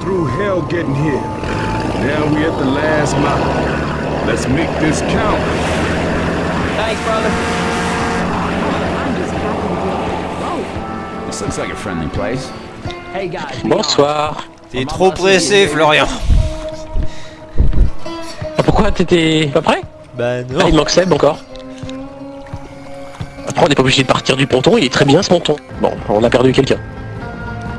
through hell getting here. Now we at the last mile. Let's make this count. Thanks, brother. I'm just happy to get Whoa. This looks like a friendly place. Hey guys. be Bonsoir. T'es trop pressé, Florian. Ah, pourquoi t'étais pas prêt Bah Ah, il manque Seb encore. Après, on n'est pas obligé de partir du ponton, il est très bien ce ponton. Bon, on a perdu quelqu'un.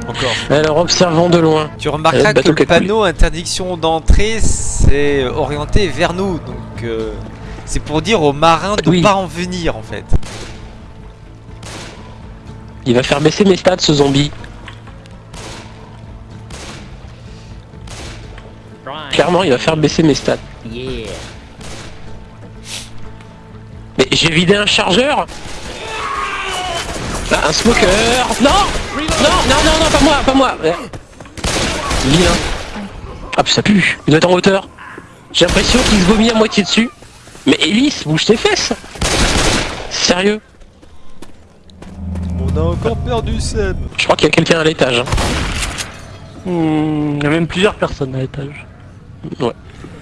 Encore. Alors, observons de loin. Tu Euh, remarqueras que bateau le panneau interdiction d'entrée c'est orienté vers nous, donc euh, c'est pour dire aux marins de Oui. pas en venir en fait. Il va faire baisser mes stats, ce zombie. Clairement, il va faire baisser mes stats. Yeah. Mais j'ai vidé un chargeur Un smoker Non Non, non, non, non, pas moi, pas moi Euh. Vilain. Ah, puis ça pue, il doit être en hauteur. J'ai l'impression qu'il se vomit à moitié dessus. Mais Ellis, bouge tes fesses Sérieux On a encore perdu Seb. Je crois qu'il y a quelqu'un à l'étage. hein. Hmm, il y a même plusieurs personnes à l'étage.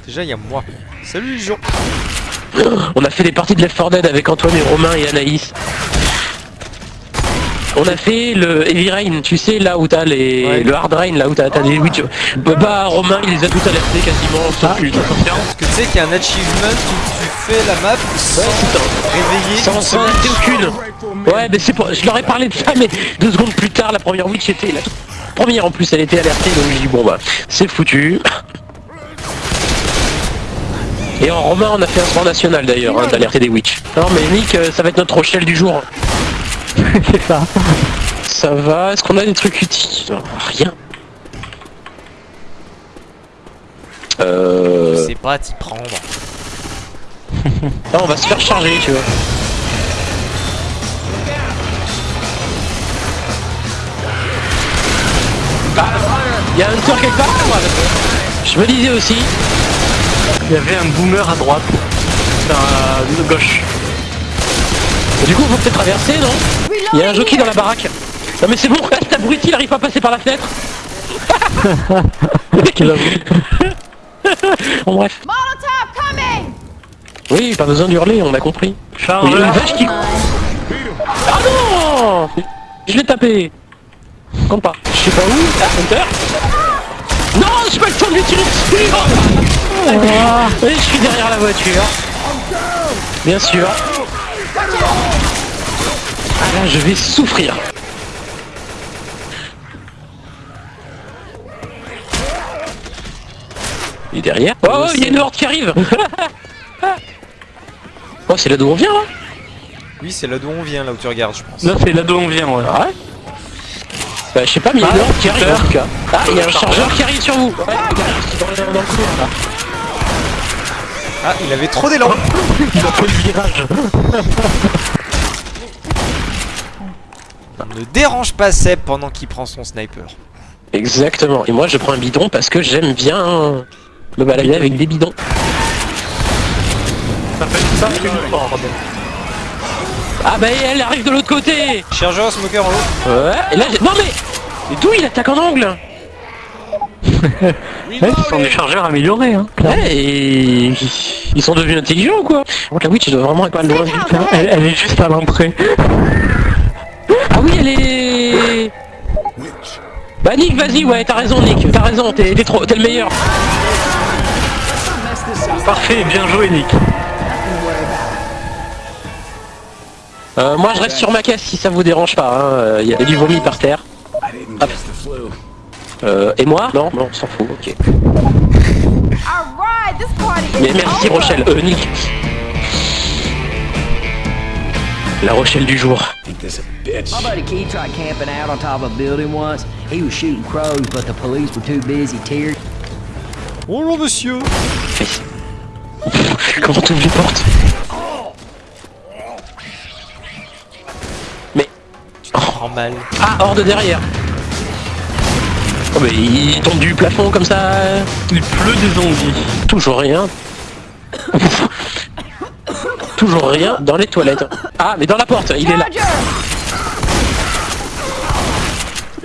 Déjà il y a moi. Salut les gens. On a fait des parties de Left 4 Dead avec Antoine et Romain et Anaïs. On a fait le Heavy Rain, tu sais là où t'as les... Ouais. le Hard Rain, là où t'as des witch. Bah, bah, Romain il les a tous alertés quasiment, sauf lui. Parce que tu sais qu'il y a un achievement où tu fais la map sans réveiller Sans sans aucune. Ouais mais c'est pour... Je leur ai parlé de ça mais deux secondes plus tard la première witch était... La première en plus elle était alertée donc j'ai dit bon bah c'est foutu. Et en Romain on a fait un sport national d'ailleurs hein, d'alerter des witch. Non mais Nick euh, ça va être notre Rochelle du jour. C'est ça. Ça va, est-ce qu'on a des trucs utiles Rien. Je Euh... sais pas t'y prendre. Ah, on va se faire charger, tu vois. Il y a un tour quelque part Je me disais aussi. Il y avait un boomer à droite. À gauche. Du coup, faut peut-être traverser, non? Il y a un jockey dans la baraque. Non mais c'est bon, reste abruti, il arrive pas à passer par la fenêtre. Quel homme. Bon bref. Oui, pas besoin d'hurler, on a compris. Il y a une vache qui... Ah non Je l'ai tapé Compte pas. Je sais pas où. Ah, Hunter Non, j'ai pas le temps de lui tirer dessus Et je suis derrière la voiture. Bien sûr. Ah là, je vais souffrir. Il est derrière. Oh, il y a une horde qui arrive Oh, c'est là d'où on vient, là Oui c'est là d'où on vient là où tu regardes je pense. Là, c'est là d'où on vient, ouais. Ah ouais Bah je sais pas mais il y a une horde qui arrive en tout cas. Ah il y a un Chargeur. qui arrive sur vous Ouais, dans, le- dans le couloir là. Ah il avait trop d'élan Il a fait le virage. Ne dérange pas Seb pendant qu'il prend son sniper. Exactement. Et moi je prends un bidon parce que j'aime bien me balader avec des bidons. Ça fait ça une horde. Ah bah elle arrive de l'autre côté Chargeur smoker en haut. Ouais et là j'ai... Non mais mais D'où il attaque en angle Ouais, ce sont des chargeurs améliorés, hein. Ouais et... Ils sont devenus intelligents ou quoi? Contre la witch doit vraiment être pas loin. Elle, elle est juste à l'entrée. Ah oui elle est... Bah Nick vas-y ouais t'as raison Nick, t'as raison, t'es t'es trop... t'es le meilleur. Parfait, bien joué, Nick. Euh, moi je reste sur ma caisse si ça vous dérange pas, il y a du vomi par terre. Hop. Euh, et moi? Non, non, on s'en fout, ok. Mais merci. Rochelle, euh, Nick. La Rochelle du jour. My buddy Keith tried camping out on top of a building once. He was shooting crows, but the police were too busy tearing. Bonjour monsieur Comment t'ouvres les portes? Mais... Normal. Ah, hors de derrière Oh mais il tombe du plafond comme ça Il pleut des zombies. Toujours rien. Toujours rien dans les toilettes. Ah, mais dans la porte, il est là.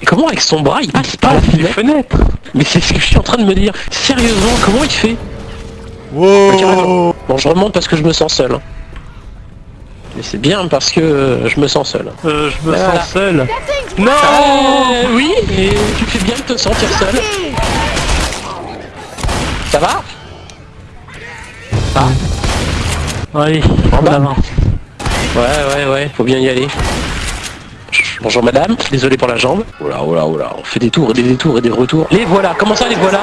Et comment avec son bras il passe par la les fenêtre fenêtres Mais c'est ce que je suis en train de me dire. Sérieusement, comment il fait maintenant. Bon, je remonte parce que je me sens seul. Mais c'est bien parce que euh, je me sens seul. euh, Je me Voilà. sens seul. Non Euh, Oui, et tu fais bien de te sentir seul. Ça va? Allez, En avance. Ouais, ouais, ouais, faut bien y aller. Bonjour madame, désolé pour la jambe. Oh là, oh là, oh là, on fait des tours et des détours et des retours. Les voilà, comment ça les voilà?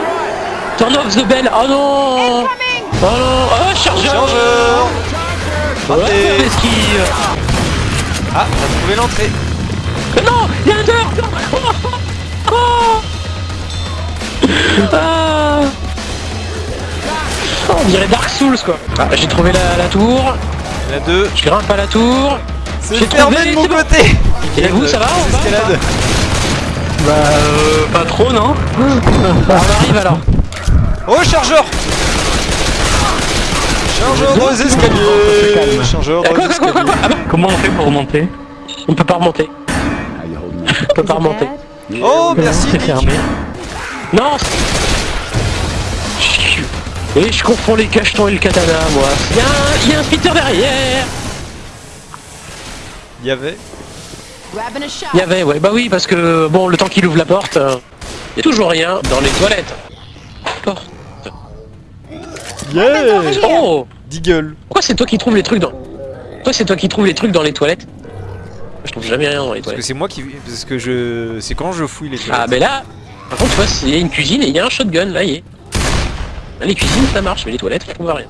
Turn off the bell, oh non! Oh non, oh chargeur! Chargeur! Esquive Ah, t'as trouvé l'entrée. Mais non! Il y a un dehors! Oh, oh. Ah. Oh, On dirait Dark Souls quoi Ah, j'ai trouvé la, la tour, Il y en a deux. je grimpe à la tour. C'est J'ai fermé trouvé, de mon côté. Et vous, ça va va Escalade. Bah, euh, pas trop, non On arrive alors. Oh, chargeur Chargeur dans les escaliers Chargeur dans Quoi, les quoi, quoi, quoi, escaliers quoi Ah bah, Comment on fait pour remonter on peut pas remonter. On peut pas remonter. Oh, merci fermé. Non Et je confonds les cachetons et le katana, moi. Il y a un, il y a un spitter derrière Il y avait. Il y avait, ouais, bah oui, parce que, bon, le temps qu'il ouvre la porte, euh, il y a toujours rien dans les toilettes. Porte. Yeah Oh Deagle. Pourquoi c'est toi qui trouves les trucs dans... Pourquoi c'est toi qui trouves les trucs dans les toilettes? Je trouve jamais rien dans les Parce que toilettes. c'est moi qui. Parce que je. C'est quand je fouille les toilettes. Ah, ben là, par contre, tu vois, il y a une cuisine et il y a un shotgun, là, y est. Les cuisines, ça marche, mais les toilettes, je trouve rien.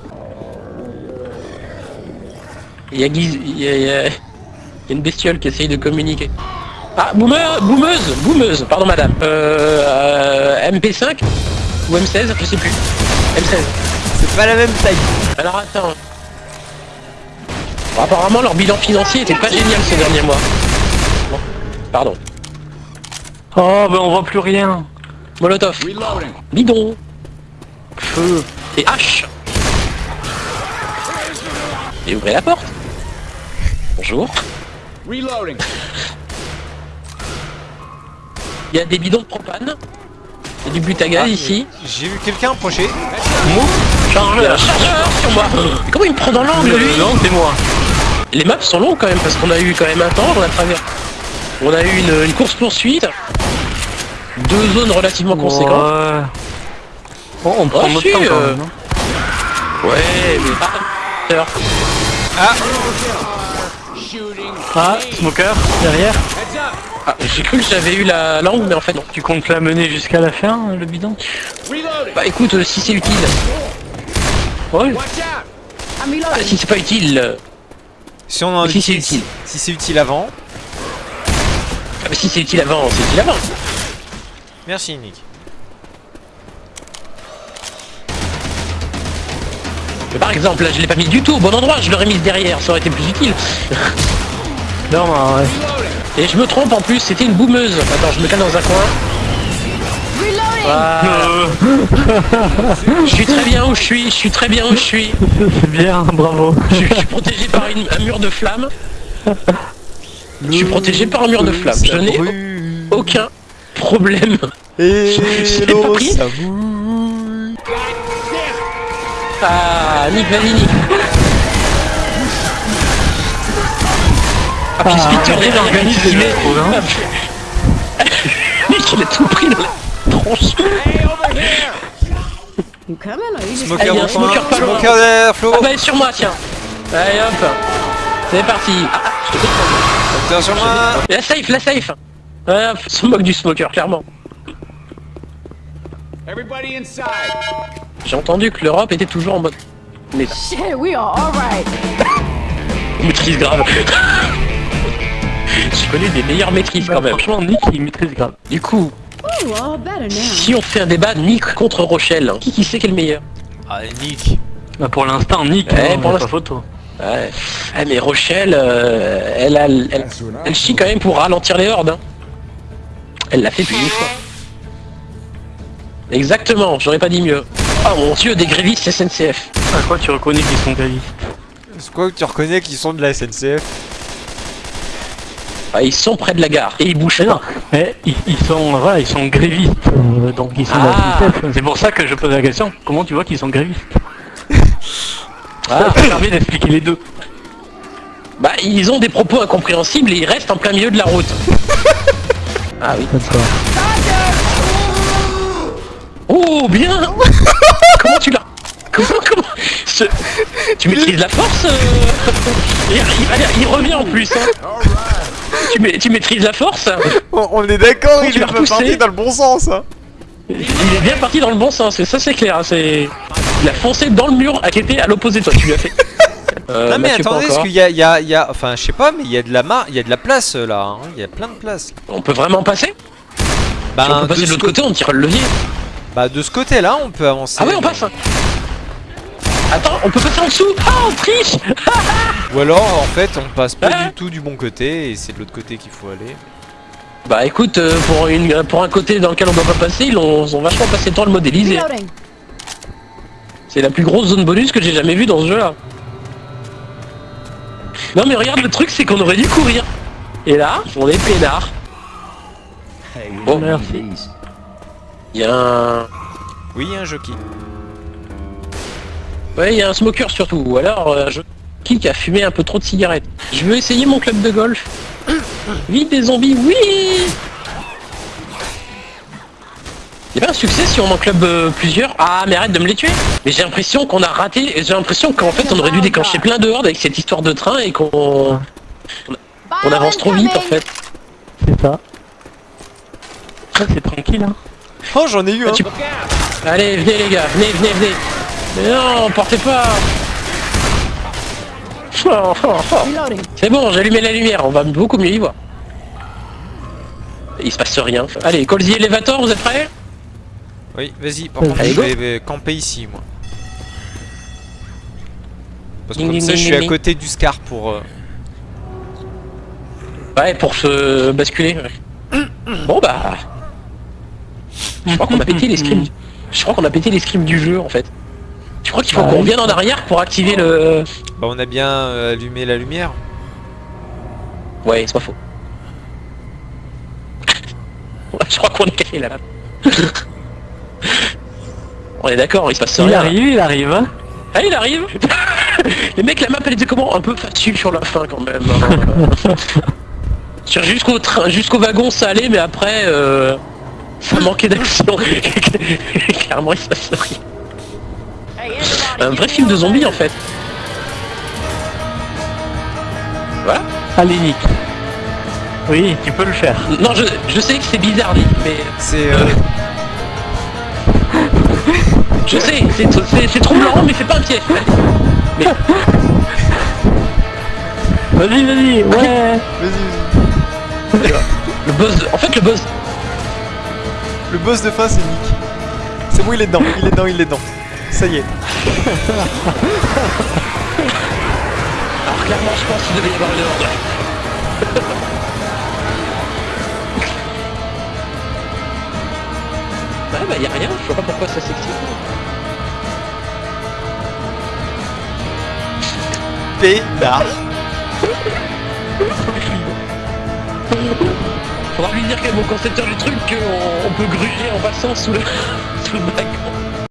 Il y a Guiz... Il y a, il y a- il y a une bestiole qui essaye de communiquer. Ah, boomer, boomeuse, boomeuse, pardon madame. Euh, euh, MP5 ou M16, je sais plus. M16. C'est pas la même taille. Alors attends. Bon, apparemment leur bilan financier était pas génial ces derniers mois. Bon, pardon. Oh, bah on voit plus rien. Molotov. Bidon. Feu. Et H. Et ouvrez la porte. Bonjour. Il y a des bidons de propane. Il y a du butagaz Ah, ici. J'ai vu quelqu'un approcher. Un chargeur sur moi. Mais comment il me prend dans l'angle lui Non, c'est moi. Les maps sont longues quand même parce qu'on a eu quand même un temps, on a travers. On a eu une, une course poursuite. Deux zones relativement conséquentes. Bon, on prend Oh, notre si, temps quand euh, même. hein. Ouais, mais pas. Ah, smoker, derrière. Ah, J'ai cru que j'avais eu la langue, mais en fait non. Tu comptes la mener jusqu'à la fin, le bidon? Bah écoute, euh, si c'est utile. Ouais. Ah, si c'est pas utile. Si on en Si c'est utile. Si c'est utile avant. ah, bah, si c'est utile avant, c'est utile avant. Merci Nick. Mais par exemple, là je l'ai pas mis du tout au bon endroit, je l'aurais mis derrière, ça aurait été plus utile. Non, ouais. Et je me trompe en plus, c'était une boumeuse. Attends, je me cale dans un coin. Voilà. Je suis très bien où je suis, je suis très bien où je suis. c'est bien, bravo. Je, je suis protégé par une- un mur de flammes. Je suis protégé par un mur de flammes. Je n'ai aucun problème. Et Je l'ai pas pris. Ah, Nick, vas-y, Nick. Ah, puis Spitter, arrêtez derrière, d'organiser il le met- trou, hein. Nick, il a tout pris dans la tronche. Smoker Ah, il y a au un coin. smoker pas loin. Smoker derrière Flo. Ah bah, sur moi, tiens. Allez, hop. C'est parti. Ah, ah, je te sur moi. La safe, la safe. Ouais, hop, se moque du smoker, clairement. J'ai entendu que l'Europe était toujours en mode... Mais shit, we are alright. maîtrise grave. Je connais des meilleures maîtrises quand même. Franchement, Nick, il maîtrise grave. Du coup, Ooh, si on fait un débat Nick contre Rochelle, qui, qui sait qui est le meilleur? Ah Nick. Bah, pour l'instant, Nick, Ouais, hein, pour y a l'instant. pas photo. Ouais. Ah, mais Rochelle, euh, elle, a, elle, elle chie quand même pour ralentir les hordes. hein. Elle l'a fait plus d'une fois. Exactement, j'aurais pas dit mieux. Oh mon dieu, des grévistes SNCF. À quoi tu reconnais qu'ils sont grévistes C'est quoi que tu reconnais qu'ils sont de la SNCF Ah, ils sont près de la gare et ils bougent pas. non, mais ils, ils sont, voilà, ils sont grévistes, euh, donc ils sont Ah. C'est pour ça que je pose la question. Comment tu vois qu'ils sont grévistes Ah. Ça permet d'expliquer les deux. Bah, ils ont des propos incompréhensibles et ils restent en plein milieu de la route. Ah oui. D'accord. Oh, bien Comment tu l'as Comment, comment Tu maîtrises la force euh il, il- allez, il revient en plus. hein. Tu, ma- tu maîtrises la force On, on est d'accord, Tu il est repoussé. parti dans le bon sens. Hein. Il est bien parti dans le bon sens, et ça c'est clair. hein, C'est... Il a foncé dans le mur à qui était à l'opposé de toi, tu lui as fait. Euh, non mais Mathieu, attendez, parce qu'il y a, il y, a, il y a, enfin je sais pas, mais il y a de la mar, il y a de la place là. hein. Il y a plein de place. On peut vraiment passer? Bah, Si on peut passer de l'autre côté, on tire le levier. Bah de ce côté-là, on peut avancer. Ah ouais, on passe Attends, on peut passer en dessous Ah, on triche Ou alors en fait, on passe pas du tout du bon côté et c'est de l'autre côté qu'il faut aller. Bah écoute, euh, pour, une, pour un côté dans lequel on doit pas passer, ils ont, ils ont vachement passé le temps à le modéliser. C'est la plus grosse zone bonus que j'ai jamais vue dans ce jeu-là. Non mais regarde, le truc c'est qu'on aurait dû courir. Et là, on est peinard. Hey, Oh, we merci. Il y a un... Oui, il y a un jockey. Ouais, il y a un smoker surtout. Ou alors, euh, un jeu qui a fumé un peu trop de cigarettes. Je veux essayer mon club de golf. Vite des zombies, oui Il y a un succès si on en club euh, plusieurs? Ah, mais arrête de me les tuer Mais j'ai l'impression qu'on a raté. J'ai l'impression qu'en fait, on aurait dû déclencher plein de hordes avec cette histoire de train et qu'on on avance trop vite en fait. C'est ça. Ça, c'est tranquille, hein. Oh, j'en ai eu un. Tu- Allez, venez les gars, venez, venez, venez. Mais non, portez pas. C'est bon, j'ai allumé la lumière, on va beaucoup mieux y voir. Il se passe rien. Allez, Colzy Elevator, vous êtes prêts? Oui, vas-y. Par contre, Allez, je vais vais camper ici, moi. Parce que comme ding, ça, je ding, suis à côté du Scar pour. euh, Ouais, pour se basculer. ouais. Bon bah... Je crois qu'on a pété les scripts. Je crois qu'on a pété les scripts du jeu en fait. Tu crois qu'il faut Ah qu'on oui. revienne en arrière pour activer le... Bah, on a bien euh, allumé la lumière. Ouais, c'est pas faux. Je crois qu'on est caché là. On est d'accord, il se passe Il rien. arrive, il arrive, hein. Ah, il arrive Les mecs, la map, elle était comment Un peu facile sur la fin, quand même. hein. Sur- Jusqu'au train, jusqu'au wagon, ça allait, mais après, euh, ça manquait d'action. Clairement, il se passe rien. Un vrai film de zombies, en fait. Voilà. Allez, Nick. Oui, tu peux le faire. Non, je, je sais que c'est bizarre, dit, mais... C'est. euh, Je sais, c'est c'est- c'est troublant, mais c'est pas un piège. Mais, Vas-y, vas-y, ouais. Vas-y, vas-y. le buzz, en fait, le buzz, Le boss de fin, c'est Nick. C'est bon, il est dedans, il est dedans, il est dedans. Ça y est. alors clairement, je pense qu'il devait y avoir une horde. Ouais, bah, y a rien, je vois pas pourquoi ça s'excite. Pédard. Faudra lui dire qu'à mon concepteur du truc qu'on on peut gruger en passant sous le, sous le.